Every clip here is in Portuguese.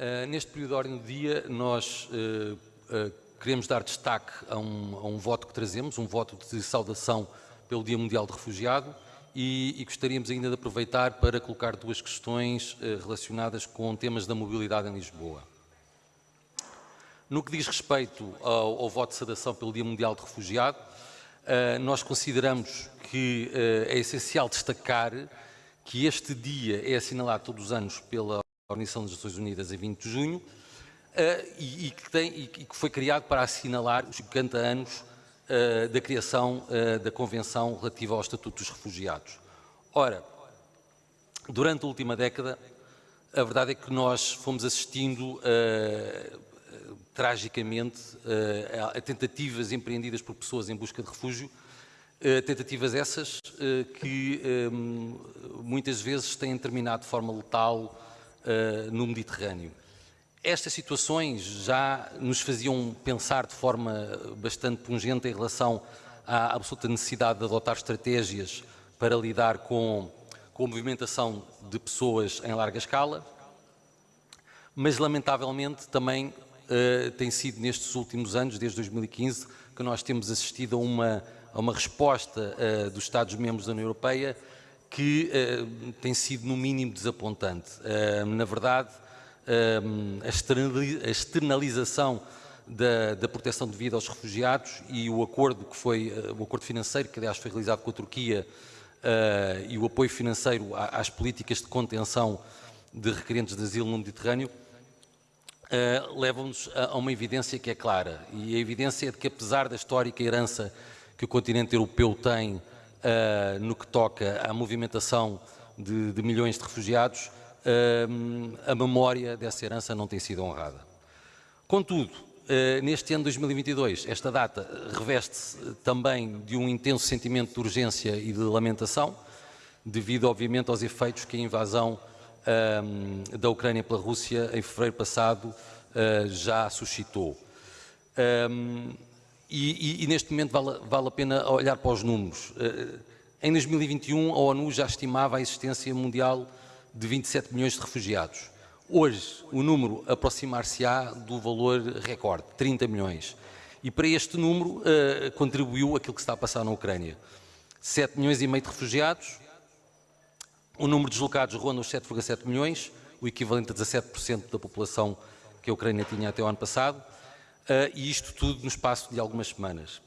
Uh, neste período de ordem do dia, nós uh, queremos dar destaque a um, a um, voto que trazemos, um voto de saudação pelo Dia Mundial de Refugiado e, e gostaríamos ainda de aproveitar para colocar duas questões relacionadas com temas da mobilidade em Lisboa. No que diz respeito ao, ao voto de saudação pelo Dia Mundial de Refugiado, nós consideramos que é essencial destacar que este dia é assinalado todos os anos pela Organização das Nações Unidas em 20 de junho uh, e, e, que tem, e, que foi criado para assinalar os 50 anos uh, da criação uh, da Convenção relativa ao Estatuto dos Refugiados. Ora, durante a última década, a verdade é que nós fomos assistindo tragicamente a tentativas empreendidas por pessoas em busca de refúgio tentativas essas que muitas vezes têm terminado de forma letal uh, no Mediterrâneo. Estas situações já nos faziam pensar de forma bastante pungente em relação à absoluta necessidade de adotar estratégias para lidar com, com a movimentação de pessoas em larga escala, mas lamentavelmente também tem sido nestes últimos anos, desde 2015, que nós temos assistido a uma a uma resposta uh, dos Estados-membros da União Europeia que uh, tem sido, no mínimo, desapontante. Uh, na verdade, a externalização da, da, proteção de vida aos refugiados e o acordo que foi, o acordo financeiro que aliás foi realizado com a Turquia e o apoio financeiro às políticas de contenção de requerentes de asilo no Mediterrâneo levam-nos a, a uma evidência que é clara e a evidência é de que apesar da histórica herança que o continente europeu tem uh, no que toca à movimentação de, de milhões de refugiados, uh, a memória dessa herança não tem sido honrada. Contudo, uh, neste ano de 2022, esta data reveste-se também de um intenso sentimento de urgência e de lamentação, devido, obviamente, aos efeitos que a invasão da Ucrânia pela Rússia em fevereiro passado já suscitou. E, e, e, neste momento vale, vale, a pena olhar para os números. Eh, em 2021, a ONU já estimava a existência mundial de 27 milhões de refugiados. Hoje, o número aproximar-se-á do valor recorde, 30 milhões. E para este número uh, contribuiu aquilo que está a passar na Ucrânia. 7 milhões e meio de refugiados, o número de deslocados ronda os 7,7 milhões, o equivalente a 17% da população que a Ucrânia tinha até o ano passado, uh, e isto tudo no espaço de algumas semanas.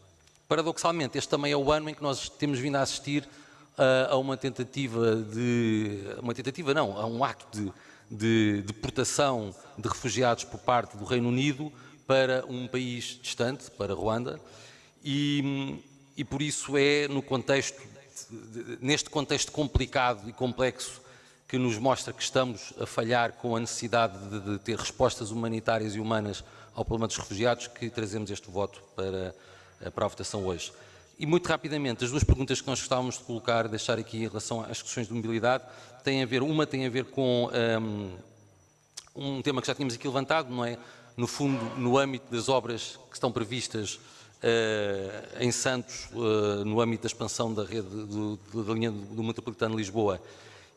Paradoxalmente, este também é o ano em que nós temos vindo a assistir uh, a uma tentativa de... uma tentativa não, a um acto de, de deportação de refugiados por parte do Reino Unido para um país distante, para Ruanda, e, e por isso é no contexto, neste contexto complicado e complexo que nos mostra que estamos a falhar com a necessidade de, de ter respostas humanitárias e humanas ao problema dos refugiados que trazemos este voto para, para a votação hoje. E muito rapidamente, as duas perguntas que nós gostávamos de colocar, deixar aqui em relação às questões de mobilidade, têm a ver, uma tem a ver com um, um tema que já tínhamos aqui levantado, não é? No fundo, no âmbito das obras que estão previstas uh, em Santos, uh, no âmbito da expansão da rede do, do, da linha do Metropolitano de Lisboa,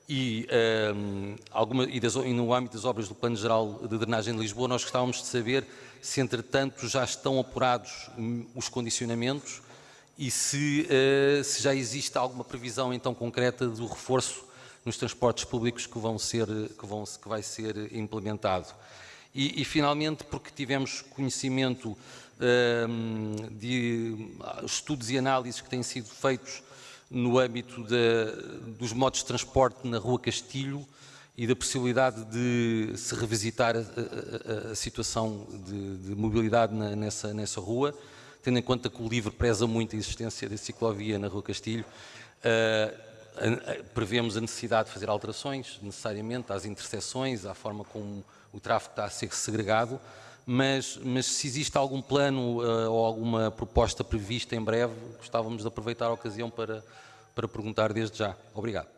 e, um, ehm, alguma, e, das, e, no âmbito das obras do Plano Geral de Drenagem de Lisboa, nós gostávamos de saber se, entretanto, já estão apurados hum, os condicionamentos e se, uh, se já existe alguma previsão, então, concreta do reforço nos transportes públicos que, vão ser, que, vão, que vai ser implementado. E, e finalmente, porque tivemos conhecimento um, de estudos e análises que têm sido feitos no âmbito dos modos de transporte na Rua Castilho e da possibilidade de se revisitar a, a, a situação de, de mobilidade na, nessa, nessa rua, tendo em conta que o LIVRE preza muito a existência da ciclovia na Rua Castilho, uh, prevemos a necessidade de fazer alterações, necessariamente, às interseções, à forma como o tráfego está a ser segregado, mas, mas se existe algum plano uh, ou alguma proposta prevista em breve, gostávamos de aproveitar a ocasião para, para perguntar desde já. Obrigado.